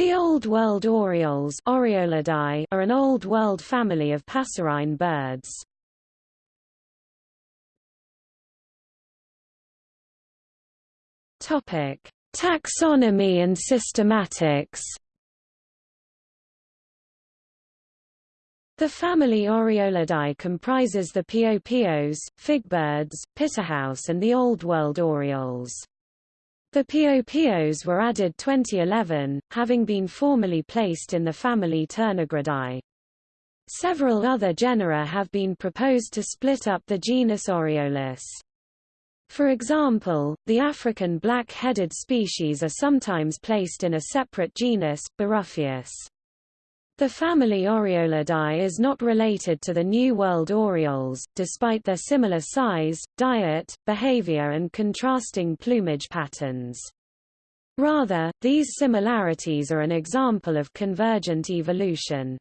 The Old World orioles Oriolidae are an Old World family of passerine birds. Topic: Taxonomy and systematics. The family Oriolidae comprises the piopios, figbirds, pitohuis and the Old World orioles. The piopios were added 2011, having been formerly placed in the family Turnagridae. Several other genera have been proposed to split up the genus Oriolus. For example, the African black-headed species are sometimes placed in a separate genus, Baruffius. The family Oriolidae is not related to the New World orioles, despite their similar size, diet, behavior and contrasting plumage patterns. Rather, these similarities are an example of convergent evolution.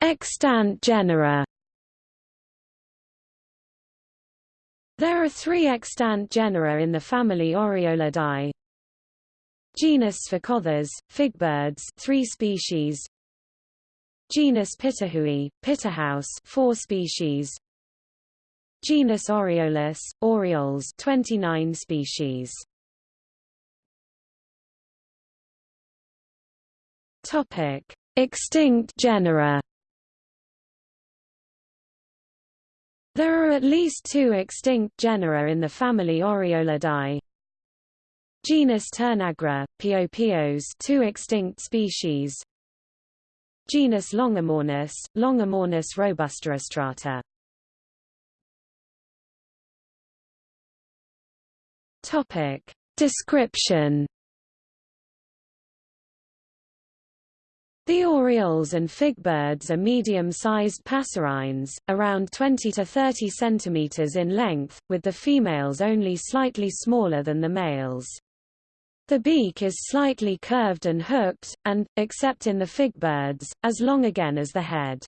Extant genera There are three extant genera in the family Oriolidae. Genus Sphecotheres, figbirds, three species. Genus Pitohui, pitohuis, four species. Genus Oriolus, orioles, 29 species. Topic: Extinct genera. There are at least two extinct genera in the family Oriolidae. Genus Turnagra, Piopios two extinct species. Genus Longimornis, Longimornis robustirostrata. Topic. Description The orioles and figbirds are medium-sized passerines, around 20 to 30 cm in length, with the females only slightly smaller than the males. The beak is slightly curved and hooked, and, except in the figbirds, as long again as the head.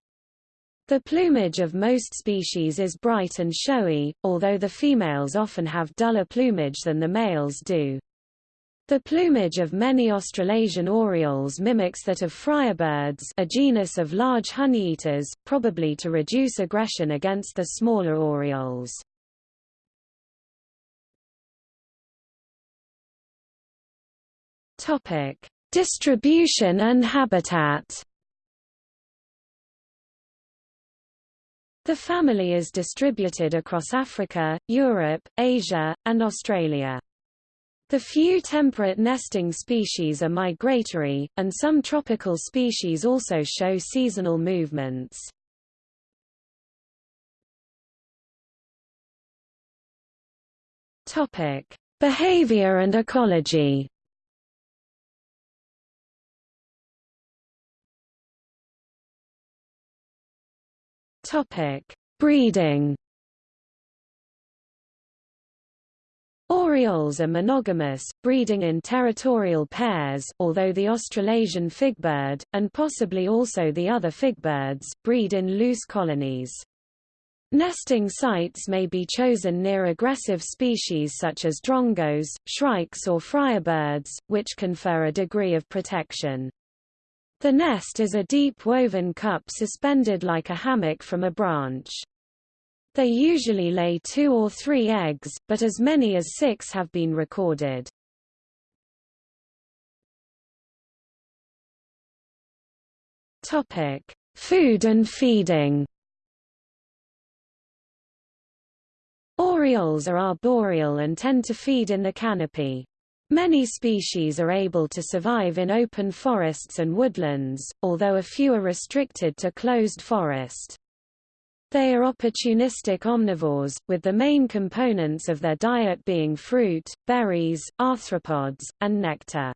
The plumage of most species is bright and showy, although the females often have duller plumage than the males do. The plumage of many Australasian orioles mimics that of friarbirds a genus of large honeyeaters, probably to reduce aggression against the smaller orioles. Topic: Distribution and habitat. The family is distributed across Africa, Europe, Asia, and Australia. The few temperate nesting species are migratory, and some tropical species also show seasonal movements. Behavior and ecology. Topic: Breeding. Orioles are monogamous, breeding in territorial pairs, although the Australasian figbird, and possibly also the other figbirds, breed in loose colonies. Nesting sites may be chosen near aggressive species such as drongos, shrikes or friarbirds, which confer a degree of protection. The nest is a deep woven cup suspended like a hammock from a branch. They usually lay two or three eggs, but as many as six have been recorded. Topic: Food and feeding. Orioles are arboreal and tend to feed in the canopy. Many species are able to survive in open forests and woodlands, although a few are restricted to closed forest. They are opportunistic omnivores, with the main components of their diet being fruit, berries, arthropods, and nectar.